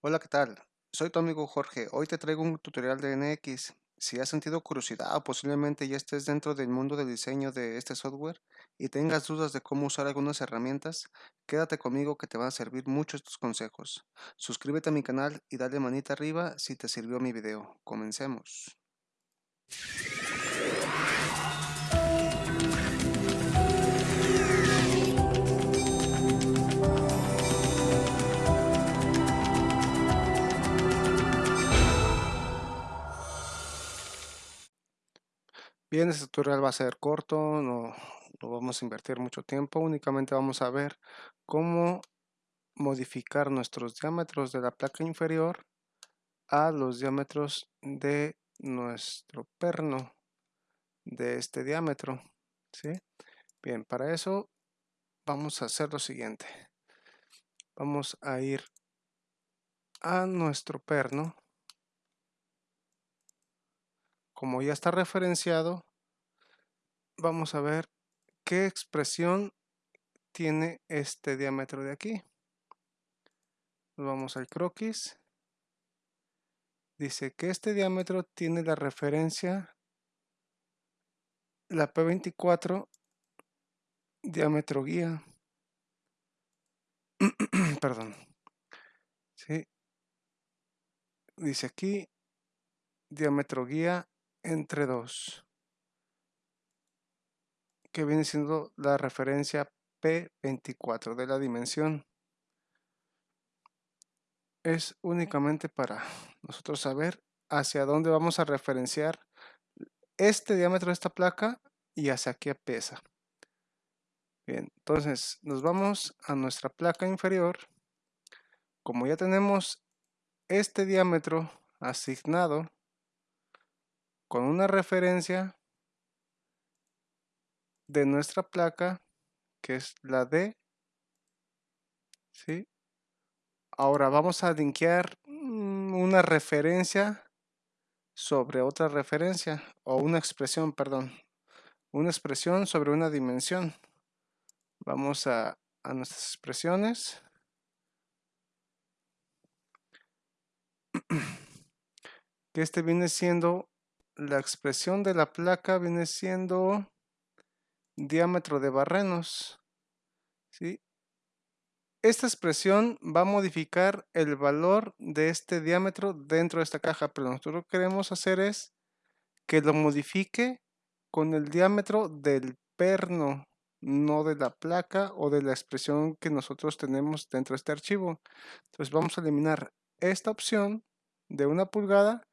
Hola, ¿qué tal? Soy tu amigo Jorge. Hoy te traigo un tutorial de NX. Si has sentido curiosidad o posiblemente ya estés dentro del mundo del diseño de este software y tengas dudas de cómo usar algunas herramientas, quédate conmigo que te van a servir mucho estos consejos. Suscríbete a mi canal y dale manita arriba si te sirvió mi video. Comencemos. Bien, este tutorial va a ser corto, no, no vamos a invertir mucho tiempo, únicamente vamos a ver cómo modificar nuestros diámetros de la placa inferior a los diámetros de nuestro perno de este diámetro. ¿sí? Bien, para eso vamos a hacer lo siguiente. Vamos a ir a nuestro perno como ya está referenciado, vamos a ver qué expresión tiene este diámetro de aquí. vamos al croquis. Dice que este diámetro tiene la referencia la P24 diámetro guía. Perdón. ¿Sí? Dice aquí diámetro guía entre 2, que viene siendo la referencia P24 de la dimensión. Es únicamente para nosotros saber hacia dónde vamos a referenciar este diámetro de esta placa y hacia qué pesa. Bien, entonces nos vamos a nuestra placa inferior. Como ya tenemos este diámetro asignado, con una referencia de nuestra placa que es la D ¿sí? ahora vamos a linkear mm, una referencia sobre otra referencia o una expresión perdón una expresión sobre una dimensión vamos a, a nuestras expresiones que este viene siendo la expresión de la placa viene siendo diámetro de barrenos. ¿sí? Esta expresión va a modificar el valor de este diámetro dentro de esta caja, pero nosotros lo que queremos hacer es que lo modifique con el diámetro del perno, no de la placa o de la expresión que nosotros tenemos dentro de este archivo. Entonces vamos a eliminar esta opción de una pulgada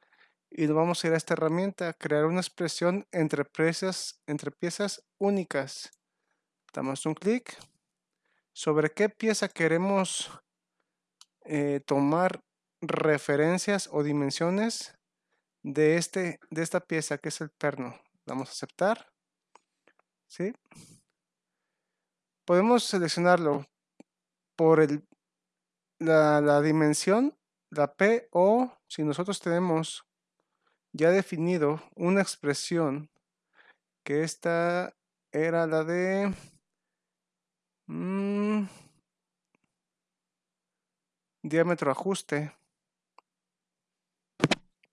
y vamos a ir a esta herramienta, crear una expresión entre piezas, entre piezas únicas. Damos un clic. Sobre qué pieza queremos eh, tomar referencias o dimensiones de, este, de esta pieza que es el perno. Damos a aceptar. ¿Sí? Podemos seleccionarlo por el, la, la dimensión, la P o si nosotros tenemos ya definido una expresión que esta era la de mm, diámetro ajuste.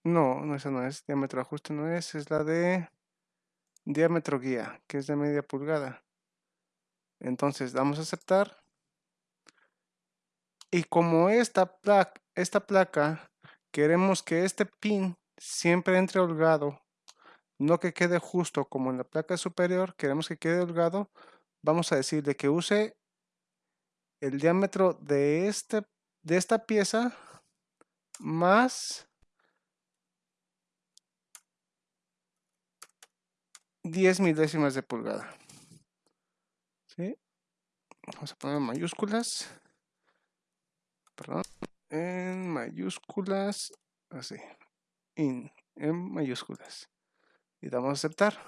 No, no, esa no es. Diámetro ajuste no es. Es la de diámetro guía, que es de media pulgada. Entonces, damos a aceptar. Y como esta esta placa queremos que este pin siempre entre holgado, no que quede justo como en la placa superior, queremos que quede holgado, vamos a decirle que use el diámetro de, este, de esta pieza más 10 milésimas de pulgada. Vamos a poner mayúsculas. Perdón. En mayúsculas. Así in en mayúsculas. Y damos a aceptar.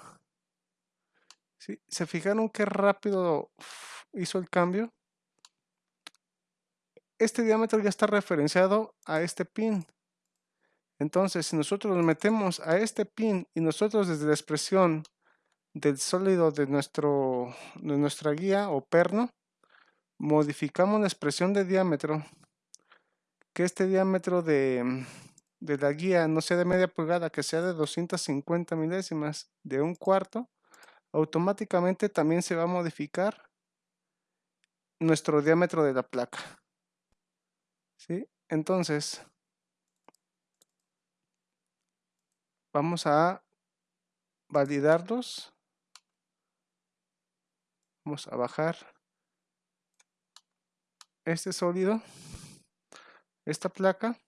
¿Sí? se fijaron qué rápido hizo el cambio este diámetro ya está referenciado a este pin. Entonces si nosotros nos metemos a este pin y nosotros desde la expresión del sólido de, nuestro, de nuestra guía o perno modificamos la expresión de diámetro que este diámetro de, de la guía no sea de media pulgada, que sea de 250 milésimas de un cuarto, automáticamente también se va a modificar nuestro diámetro de la placa. ¿Sí? Entonces, vamos a validarlos. Vamos a bajar este sólido, esta placa,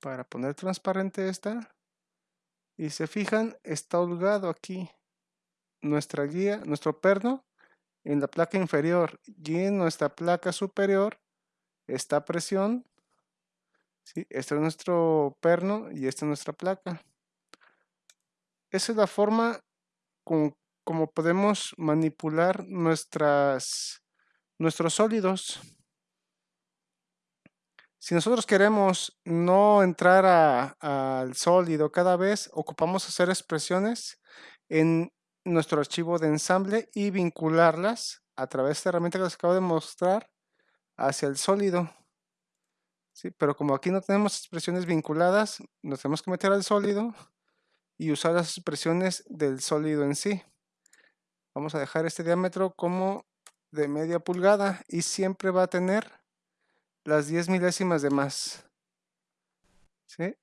para poner transparente esta. Y se fijan, está holgado aquí nuestra guía, nuestro perno en la placa inferior y en nuestra placa superior está presión. ¿sí? Este es nuestro perno y esta es nuestra placa. Esa es la forma con, como podemos manipular nuestras, nuestros sólidos. Si nosotros queremos no entrar al sólido cada vez, ocupamos hacer expresiones en nuestro archivo de ensamble y vincularlas a través de esta herramienta que les acabo de mostrar hacia el sólido. ¿Sí? Pero como aquí no tenemos expresiones vinculadas, nos tenemos que meter al sólido y usar las expresiones del sólido en sí. Vamos a dejar este diámetro como de media pulgada y siempre va a tener las 10 milésimas de más. ¿Sí?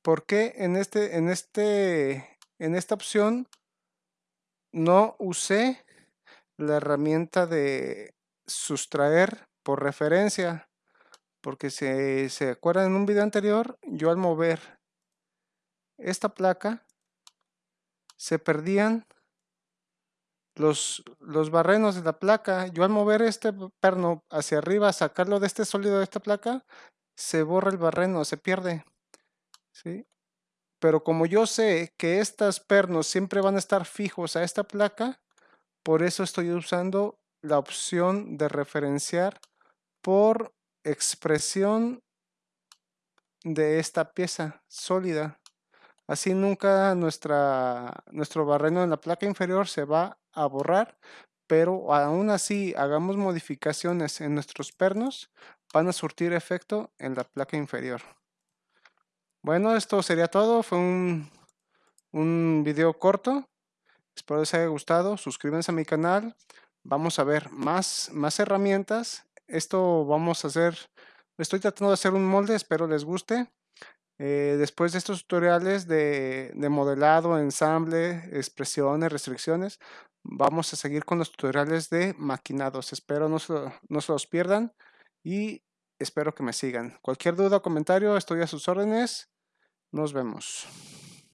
¿Por qué en, este, en, este, en esta opción no usé la herramienta de sustraer por referencia? Porque si se acuerdan en un video anterior, yo al mover esta placa se perdían los, los barrenos de la placa, yo al mover este perno hacia arriba, sacarlo de este sólido de esta placa, se borra el barreno, se pierde. ¿sí? Pero como yo sé que estos pernos siempre van a estar fijos a esta placa, por eso estoy usando la opción de referenciar por expresión de esta pieza sólida. Así nunca nuestro barreno en la placa inferior se va a borrar, pero aún así hagamos modificaciones en nuestros pernos, van a surtir efecto en la placa inferior. Bueno, esto sería todo. Fue un, un video corto. Espero les haya gustado. Suscríbanse a mi canal. Vamos a ver más, más herramientas. Esto vamos a hacer... Estoy tratando de hacer un molde. Espero les guste. Eh, después de estos tutoriales de, de, modelado, ensamble, expresiones, restricciones, vamos a seguir con los tutoriales de maquinados. Espero no se, no se los pierdan y espero que me sigan. Cualquier duda o comentario, estoy a sus órdenes. Nos vemos.